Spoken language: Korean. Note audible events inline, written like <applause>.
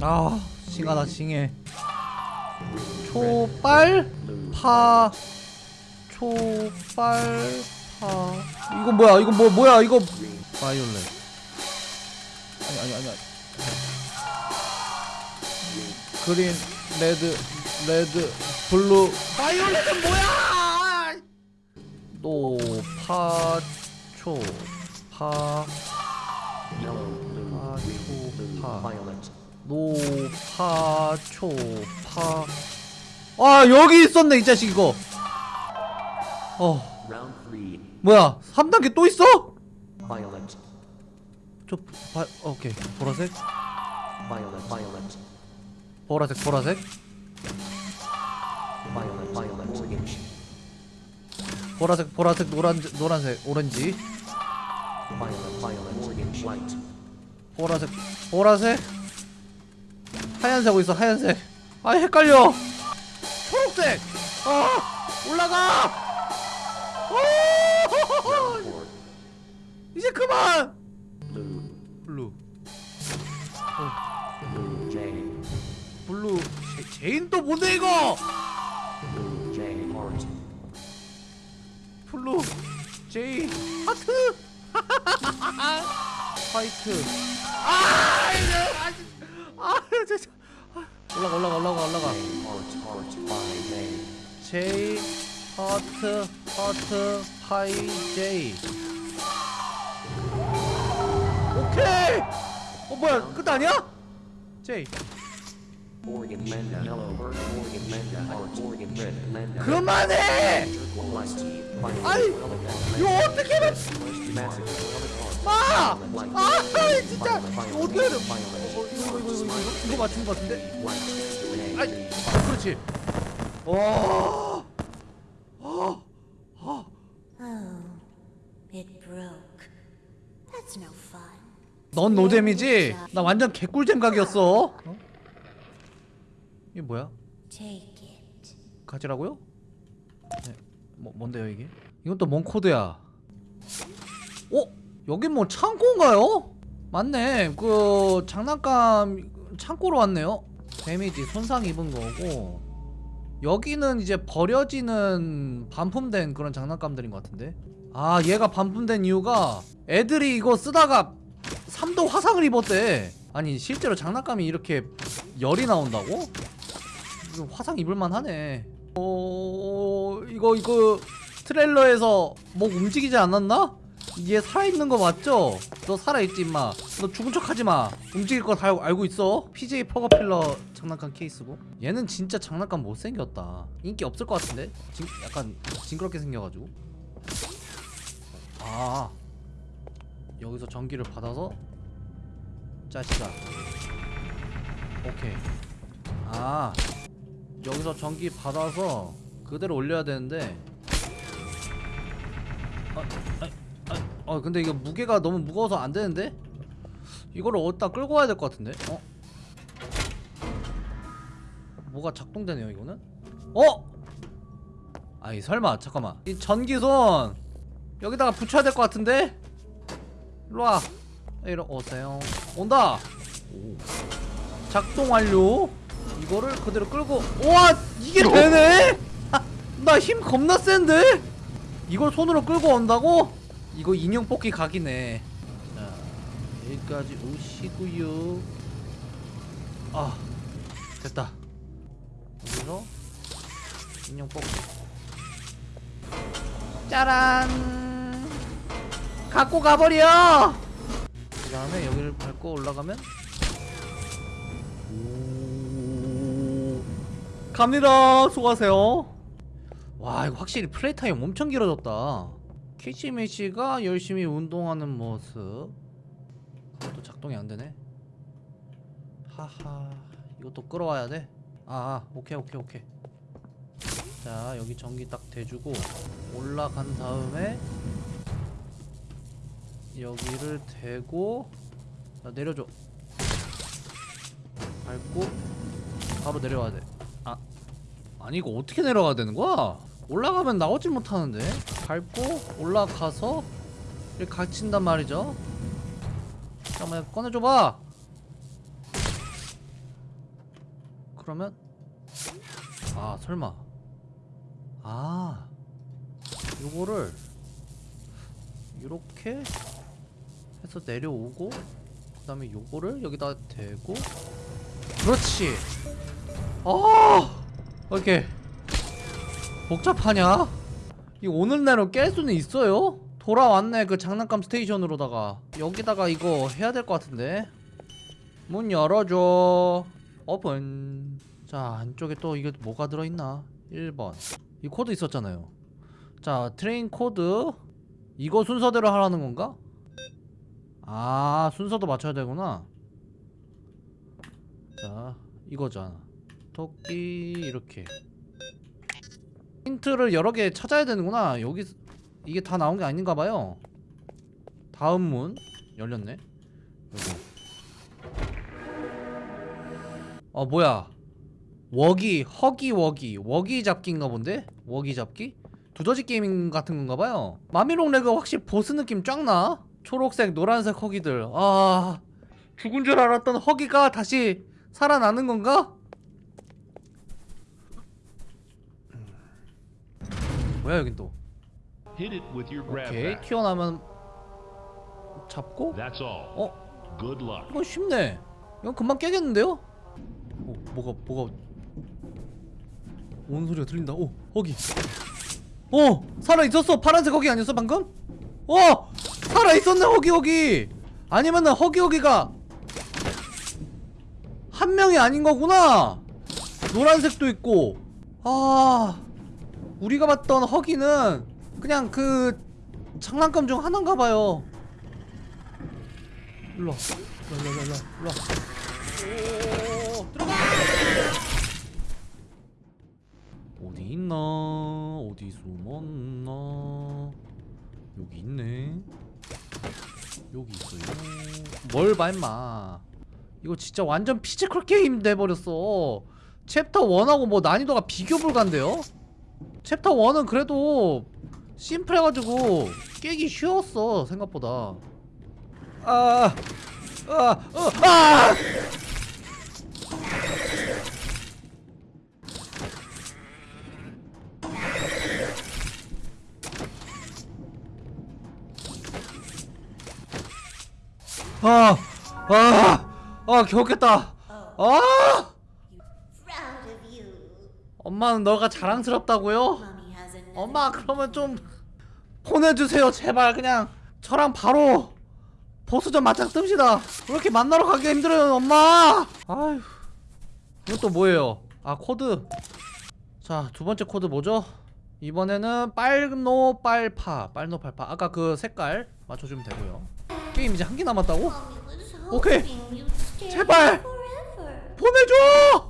아 싱하다 싱해. 초빨 파. 초빨 파. 이거 뭐야? 이거 뭐 뭐야? 이거 바이올렛. 아니 아니 아니. green red red blue. violet은 뭐야? 노파초 파. yellow, blue, 파, green, 초, blue, 파. 노파초파 아 여기 있었네 이 자식 이거 어 뭐야 3단계 또 있어? 저 바, 오케이 보라색 보라색 보라색 보라색 보라색 노란 노란색 오렌지 보라색 보라색 하얀색 어디 있어 하얀색. 아 헷갈려. 초록색. 아 올라가. 오! <laughs> 이제 그만. 블루. J, 블루. 제, 제인 또 뭔데 이거? blue. J 하트. <laughs> white. 아 이제 아 진짜. 아, 올라가 올라가 올라가 올라가 J 하트 하트 파이 J 오케이 어 뭐야 끝 아니야 J 그만해 violet, 이거 어떻게 해 white, 아 진짜 어떻게 해야 돼 어, 이거 이거 이거 이거 이거 이거 맞춘 거 같은데 아이 그렇지 와 아, 아. 넌 노잼이지? 나 완전 개꿀잼 각이었어 어? 이게 뭐야? 가지라고요? 네. 뭐, 뭔데요 이게? 이건 또 뭔 코드야? 어? 여긴 뭐 창고인가요? 맞네 그 장난감 창고로 왔네요 데미지 손상 입은 거고 여기는 이제 버려지는 반품된 그런 장난감들인 것 같은데 아 얘가 반품된 이유가 애들이 이거 쓰다가 3도 화상을 입었대 아니 실제로 장난감이 이렇게 열이 나온다고? 화상 입을만 하네 어... 이거 이거 트레일러에서 뭐 움직이지 않았나? 얘 살아있는 거 맞죠? 너 살아있지 임마. 너 죽은 척 하지마. 움직일 거 다 알고 있어? PJ 퍼거필러 장난감 케이스고? 얘는 진짜 장난감 못생겼다. 인기 없을 것 같은데? 징, 약간 징그럽게 생겨가지고. 아. 여기서 전기를 받아서? 짜시가 오케이. 아. 여기서 전기 받아서 그대로 올려야 되는데. 아, 어 근데 이거 무게가 너무 무거워서 안 되는데? 이거를 어디다 끌고 와야 될 것 같은데? 어? 뭐가 작동되네요 이거는? 어? 아이 설마 잠깐만. 이 전기손 여기다가 붙여야 될 것 같은데? 일로와. 이러 오세요 온다! 오. 작동 완료? 이거를 그대로 끌고 우와! 이게 되네? 나힘 겁나 센데? 이걸 손으로 끌고 온다고 이거 인형 뽑기 각이네. 자 여기까지 오시고요. 아 됐다. 여기서 인형 뽑기. 짜란. 갖고 가버려! 그 다음에 여기를 밟고 올라가면 오 갑니다. 수고하세요. 와 이거 확실히 플레이 타임 엄청 길어졌다 캐치매치가 열심히 운동하는 모습. 또 작동이 안되네. 하하 이것도 끌어와야 돼? 아, 아 오케이 오케이 오케이. 자 여기 전기 딱 대주고 올라간 다음에 여기를 대고 자 내려줘. 밟고 바로 내려와야 돼. 아, 아니 이거 어떻게 내려가야 되는 거야? 올라가면 나오질 못하는데? 밟고 올라가서 이렇게 갇힌단 말이죠. 잠깐만 꺼내줘봐. 그러면 아 설마. 아 요거를 이렇게 해서 내려오고 그 다음에 요거를 여기다 대고. 그렇지. 아 이렇게 복잡하냐? 이 오늘 내로 깰 수는 있어요? 돌아왔네 그 장난감 스테이션으로다가. 여기다가 이거 해야 될 것 같은데. 문 열어줘. 오픈. 자 안쪽에 또 이게 뭐가 들어있나? 1번. 이 코드 있었잖아요. 자 train 코드. 이거 순서대로 하라는 건가? 아 순서도 맞춰야 되구나. 자 이거잖아. 토끼 이렇게 힌트를 여러 개 찾아야 되는구나. 여기 이게 다 나온 게 아닌가 봐요. 다음 문 열렸네. 여기. 어 뭐야? 워기 허기 워기. 워기 잡기인가 본데? 워기 잡기? 두더지 게임 같은 건가 봐요. 마미롱 레그 확실히 보스 느낌 쫙 나. 초록색 노란색 허기들. 아 죽은 줄 알았던 허기가 다시 살아나는 건가? 뭐야 여긴 또? 오케이. 튀어나오면 잡고. 어? 이건 쉽네. 이건 금방 깨겠는데요? 어 뭐가 뭐가? 오는 소리가 들린다. 오 허기. 어 살아있었어. 파란색 허기 아니었어 방금? 어 살아있었네 허기 허기. 아니면은 허기 허기가 한 명이 아닌 거구나. 노란색도 있고. 아 우리가 봤던 허기는 그냥 그 장난감 중 하나인가 봐요. 일로 와. 일로 일로 일로 일로 들어가! 어디 있나? 어디 숨었나? 여기 있네. 여기 있어요. 뭘 봐 임마. 이거 진짜 완전 physical 게임 돼버렸어. 챕터 1하고 뭐 난이도가 비교 불가인데요? 챕터 1은 그래도 심플해가지고 깨기 쉬웠어 생각보다 아, 아, 어, 아! 아, 아, 아, 겨우 깼다. 아! 엄마는 너가 자랑스럽다고요? 엄마 그러면 좀 보내주세요 제발 그냥 저랑 바로 보스전 맞짱 뜹시다 그렇게 만나러 가기 힘들어요 엄마 아휴 또 뭐예요 아 코드 자 두번째 코드 뭐죠? 이번에는 빨노 빨파 빨노 빨파 아까 그 색깔 맞춰주면 되고요 게임 이제 한 개 남았다고? 오케이. 제발. 보내줘!